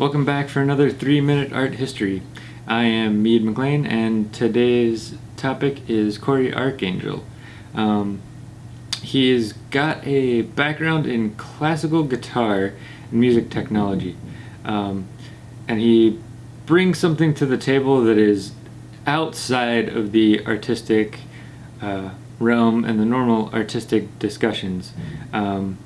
Welcome back for another three minute art history. I am Mead McLean and today's topic is Cory Arcangel. Um, he's got a background in classical guitar and music technology. Um, and he brings something to the table that is outside of the artistic uh, realm and the normal artistic discussions. Um,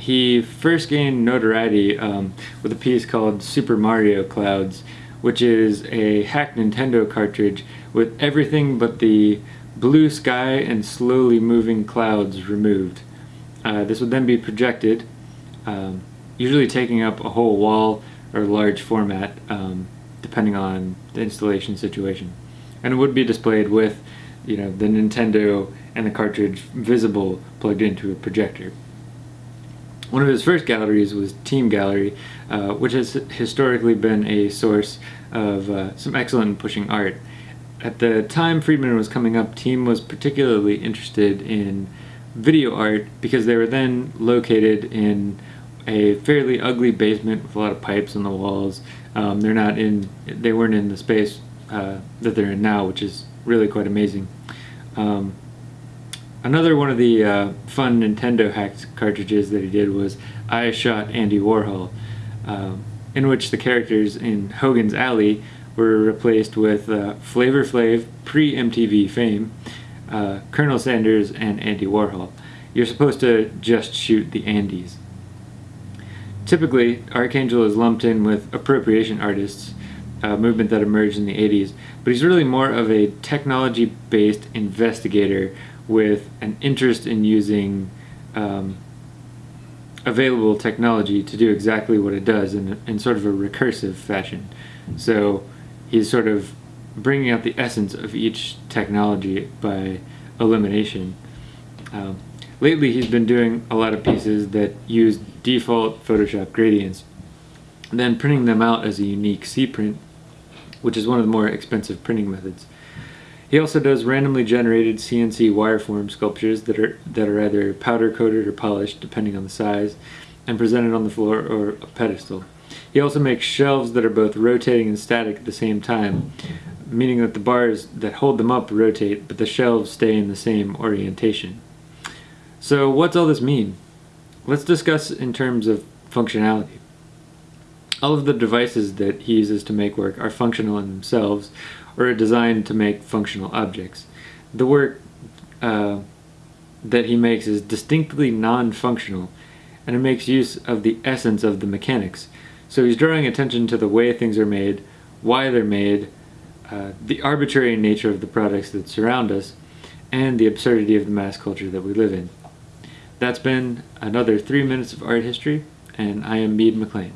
he first gained notoriety um, with a piece called Super Mario Clouds, which is a hacked Nintendo cartridge with everything but the blue sky and slowly moving clouds removed. Uh, this would then be projected, um, usually taking up a whole wall or large format, um, depending on the installation situation. And it would be displayed with, you know, the Nintendo and the cartridge visible plugged into a projector. One of his first galleries was Team Gallery, uh, which has historically been a source of uh, some excellent pushing art. At the time Friedman was coming up, Team was particularly interested in video art because they were then located in a fairly ugly basement with a lot of pipes on the walls. Um, they're not in, they weren't in the space uh, that they're in now, which is really quite amazing. Um, Another one of the uh, fun Nintendo hacked cartridges that he did was I Shot Andy Warhol, um, in which the characters in Hogan's Alley were replaced with uh, Flavor Flav, pre-MTV fame, uh, Colonel Sanders, and Andy Warhol. You're supposed to just shoot the Andys. Typically, Arcangel is lumped in with appropriation artists, a movement that emerged in the 80s, but he's really more of a technology-based investigator with an interest in using um, available technology to do exactly what it does in, in sort of a recursive fashion. So he's sort of bringing out the essence of each technology by elimination. Um, lately he's been doing a lot of pieces that use default Photoshop gradients, then printing them out as a unique C-print, which is one of the more expensive printing methods. He also does randomly generated CNC wireform sculptures that are that are either powder coated or polished depending on the size and presented on the floor or a pedestal. He also makes shelves that are both rotating and static at the same time, meaning that the bars that hold them up rotate but the shelves stay in the same orientation. So what's all this mean? Let's discuss in terms of functionality. All of the devices that he uses to make work are functional in themselves, or are designed to make functional objects. The work uh, that he makes is distinctly non-functional, and it makes use of the essence of the mechanics. So he's drawing attention to the way things are made, why they're made, uh, the arbitrary nature of the products that surround us, and the absurdity of the mass culture that we live in. That's been another three minutes of art history, and I am Mead McLean.